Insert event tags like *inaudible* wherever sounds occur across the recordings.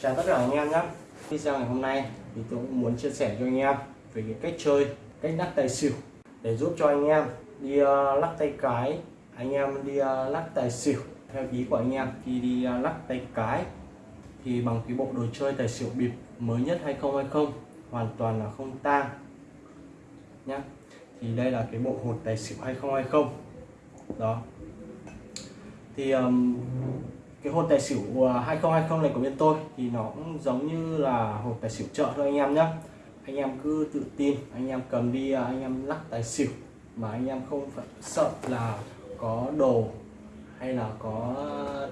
chào tất cả anh em nhé. Video ngày hôm nay thì tôi cũng muốn chia sẻ cho anh em về cái cách chơi cách lắc tài xỉu để giúp cho anh em đi uh, lắc tay cái anh em đi uh, lắc tài xỉu. Theo ý của anh em khi đi uh, lắc tay cái thì bằng cái bộ đồ chơi tài xỉu bịp mới nhất 2020 hoàn toàn là không tang nhé thì đây là cái bộ hột tài xỉu 2020 đó. Thì um, cái hột tài xỉu à, 2020 này của bên tôi thì nó cũng giống như là hột tài xỉu chợ thôi anh em nhé anh em cứ tự tin, anh em cầm đi à, anh em lắc tài xỉu mà anh em không phải sợ là có đồ hay là có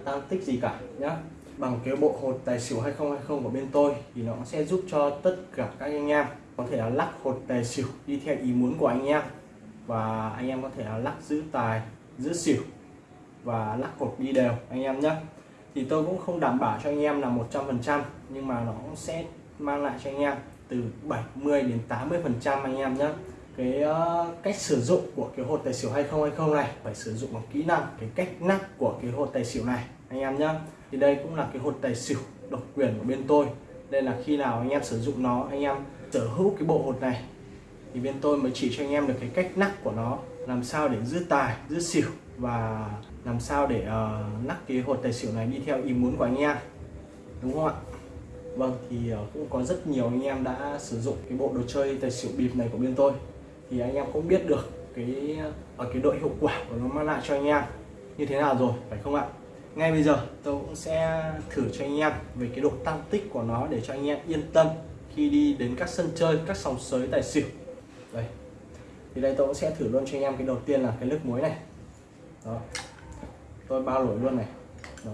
tăng tích gì cả nhá. Bằng cái bộ hột tài xỉu 2020 của bên tôi thì nó sẽ giúp cho tất cả các anh em có thể là lắc hột tài xỉu đi theo ý muốn của anh em. Và anh em có thể là lắc giữ tài, giữ xỉu và lắc hột đi đều, anh em nhé thì tôi cũng không đảm bảo cho anh em là 100% nhưng mà nó cũng sẽ mang lại cho anh em từ 70 đến 80 phần trăm anh em nhé cái uh, cách sử dụng của cái hột tài xỉu 2020 này phải sử dụng bằng kỹ năng cái cách nắp của cái hột tài xỉu này anh em nhé thì đây cũng là cái hột tài xỉu độc quyền của bên tôi. Đây là khi nào anh em sử dụng nó anh em sở hữu cái bộ hột này thì bên tôi mới chỉ cho anh em được cái cách nắp của nó làm sao để giữ tài giữ xỉu và làm sao để ờ, uh, nắp cái hột tài xỉu này đi theo ý muốn của anh em. Đúng không ạ? Vâng thì uh, cũng có rất nhiều anh em đã sử dụng cái bộ đồ chơi tài xỉu bịp này của bên tôi. Thì anh em cũng biết được cái ở cái độ hiệu quả của nó mang lại cho anh em. Như thế nào rồi phải không ạ? Ngay bây giờ tôi cũng sẽ thử cho anh em về cái độ tăng tích của nó để cho anh em yên tâm khi đi đến các sân chơi các sòng sới tài xỉu. Đây. Thì đây tôi cũng sẽ thử luôn cho anh em cái đầu tiên là cái nước muối này đó. Tôi bao lỗi luôn này. Đó.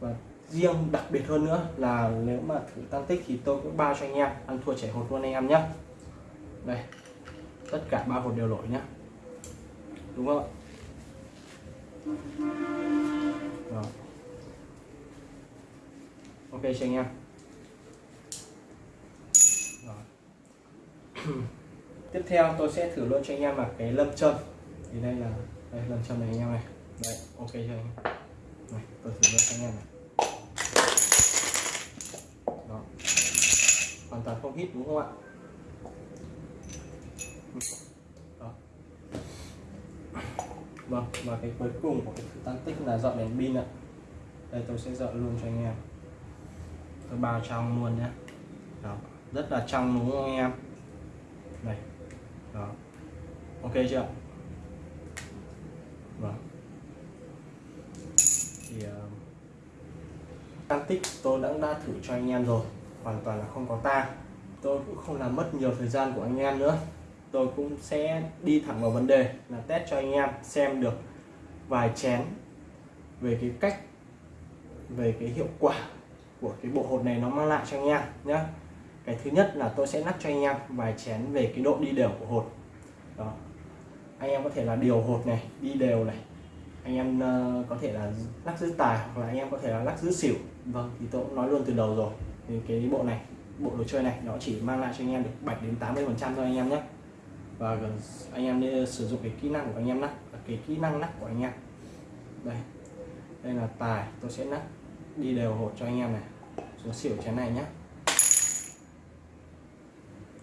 và riêng đặc biệt hơn nữa là nếu mà thử tăng tích thì tôi cũng bao cho anh em ăn thua chảy hột luôn anh em nhé đây. Tất cả ba hột đều lỗi nhá. Đúng không ạ? Đó. ok cho anh em? Đó. *clears throat* tiếp theo tôi sẽ thử luôn cho anh em là cái lâm châm. Thì đây là đây lâm cho này anh em này. Đây, ok cho anh em? Này, tôi thử cho anh em này. Đó. Hoàn toàn không hít đúng không ạ? Đó. vâng và cái cuối cùng của cái thử tăng tích là dọn đèn pin ạ. Đây, tôi sẽ dọn luôn cho anh em. Tôi bao trong luôn nhé đó. Rất là trong, đúng không anh em? Đây. Đó. Ok chưa vâng. Thì ờ, uh, tăng tích tôi đã đã thử cho anh em rồi hoàn toàn là không có ta tôi cũng không làm mất nhiều thời gian của anh em nữa. Tôi cũng sẽ đi thẳng vào vấn đề là test cho anh em xem được vài chén về cái cách về cái hiệu quả của cái bộ hột này nó mang lại cho anh em nhé cái thứ nhất là tôi sẽ lắc cho anh em vài chén về cái độ đi đều của hột. Đó anh em có thể là điều hột này, đi đều này. Anh em ờ, có thể là lắc giữ tài hoặc là anh em có thể là lắc giữ xỉu. Vâng thì tôi cũng nói luôn từ đầu rồi. Thì cái bộ này, bộ đồ chơi này, nó chỉ mang lại cho anh em được 7 đến 80 phần trăm thôi anh em nhé. Và anh em nên sử dụng cái kỹ năng của anh em lắc cái kỹ năng lắc của anh em. Đây đây là tài, tôi sẽ lắc, đi đều hột cho anh em này. Số xỉu chén này nhé.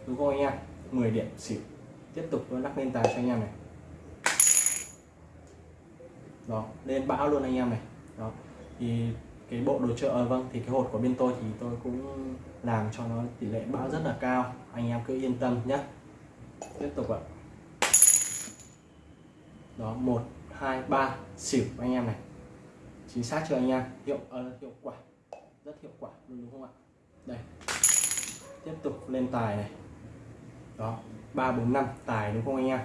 Đúng không anh em? 10 điểm xỉu. Tiếp tục tôi lắc lên tài cho anh em này đó lên bão luôn anh em này. Đó thì cái bộ đồ chơi à, vâng thì cái hột của bên tôi thì tôi cũng làm cho nó tỷ lệ bão rất là cao. Anh em cứ yên tâm nhé. Tiếp tục ạ. Đó một hai ba xỉu anh em này. Chính xác chưa anh em? Hiệu uh, hiệu quả. Rất hiệu quả đúng, đúng không ạ? Đây. Tiếp tục lên tài này. Đó ba bốn năm tài đúng không anh em?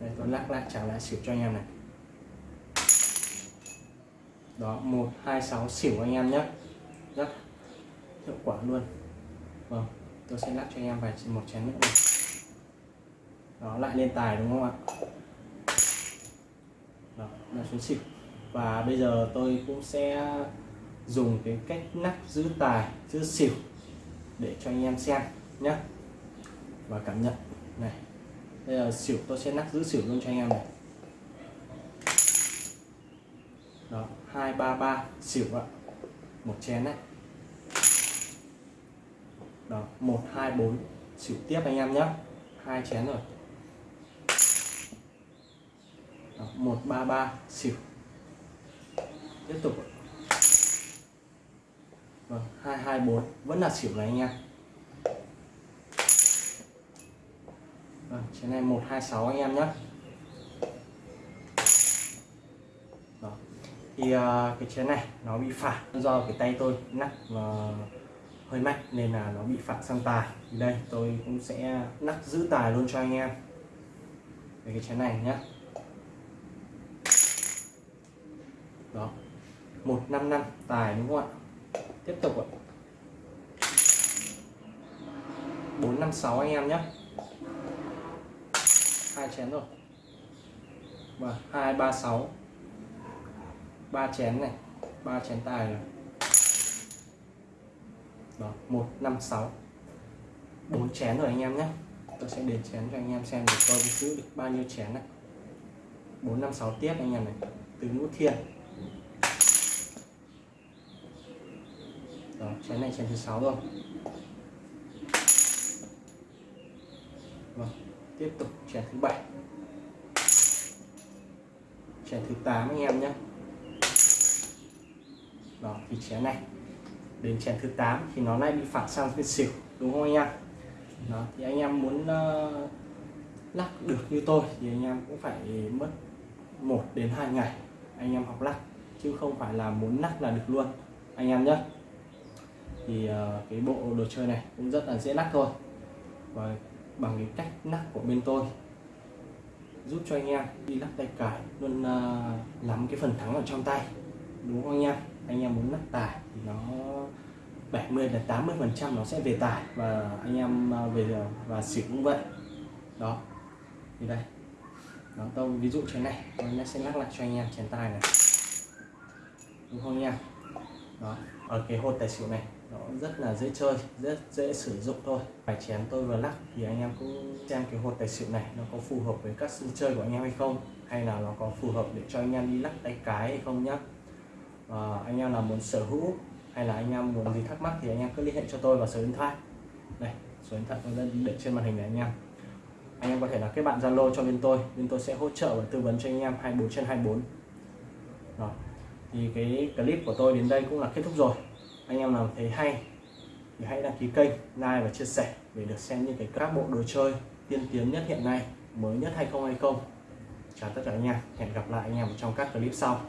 Đây tôi lắc lại trả lại xỉu cho anh em này đó, một, hai, sáu, xỉu anh em nhé. Rất hiệu quả luôn. Vâng tôi sẽ lắc cho anh em vài một chén nữa này. Đó, lại lên tài đúng không ạ? Đó là xuống xỉu. Và bây giờ tôi cũng sẽ dùng cái cách nắp giữ tài, giữ xỉu để cho anh em xem nhé và cảm nhận. Này đây là xỉu tôi sẽ nắp giữ xỉu luôn cho anh em này. Đó hai ba ba. Xỉu ạ. Một chén này đó một hai bốn. Xỉu tiếp anh em nhé. Hai chén rồi. Đó, một ba ba. Xỉu. Tiếp tục vâng hai hai bốn. Vẫn là xỉu này anh em. Vâng chén này một hai sáu anh em nhé đó thì uh, cái chén này nó bị phản do cái tay tôi nắp uh, hơi mạnh nên là nó bị phản sang tài. Thì đây tôi cũng sẽ nắp giữ tài luôn cho anh em. Về cái chén này nhé đó một năm năm tài đúng không ạ? Tiếp tục ạ. Bốn năm sáu anh em nhé hai chén rồi. Và hai ba sáu ba chén này, ba chén tài rồi. Đó, một, năm, sáu. Bốn chén rồi anh em nhé. Tôi sẽ đếm chén cho anh em xem được tôi giữ được bao nhiêu chén này. Bốn, năm, sáu tiếp anh em này. Từ nút thiên đó, chén này chén thứ sáu rồi. Vâng tiếp tục chén thứ bảy. Chén thứ 8 anh em nhé đó thì chén này. Đến chén thứ 8 thì nó lại bị phản sang bên xỉu đúng không anh em? Đó thì anh em muốn uh, lắc được như tôi thì anh em cũng phải mất 1 đến 2 ngày anh em học lắc chứ không phải là muốn lắc là được luôn anh em nhé thì uh, cái bộ đồ chơi này cũng rất là dễ lắc thôi. Và bằng cái cách lắc của bên tôi giúp cho anh em đi lắc tay cải luôn ờ, uh, nắm cái phần thắng ở trong tay đúng không anh em? Anh em muốn lắc tài thì nó 70 đến 80 phần trăm nó sẽ về tài và anh em à, về à, và xỉu cũng vậy. Đó. Thì đây. Đó tôi ví dụ trên này. Tôi sẽ lắc lại cho anh em chén tài này. Đúng không nha? Đó. Ở cái hột tài xỉu này, nó rất là dễ chơi, rất dễ sử dụng thôi. Phải chén tôi vừa lắc thì anh em cũng xem cái hột tài xỉu này nó có phù hợp với các sân chơi của anh em hay không, hay là nó có phù hợp để cho anh em đi lắc tay cái hay không nhá à, anh em nào muốn sở hữu hay là anh em muốn gì thắc mắc thì anh em cứ liên hệ cho tôi vào số điện thoại. Đây số điện thoại tôi để trên màn hình này anh em. Anh em có thể là kết bạn zalo cho bên tôi bên tôi sẽ hỗ trợ và tư vấn cho anh em 24 trên 24 Đó. thì cái clip của tôi đến đây cũng là kết thúc rồi. Anh em nào thấy hay thì hãy đăng ký kênh like và chia sẻ để được xem những cái các bộ đồ chơi tiên tiến nhất hiện nay mới nhất hay không hay không. Chào tất cả anh em hẹn gặp lại anh em trong các clip sau.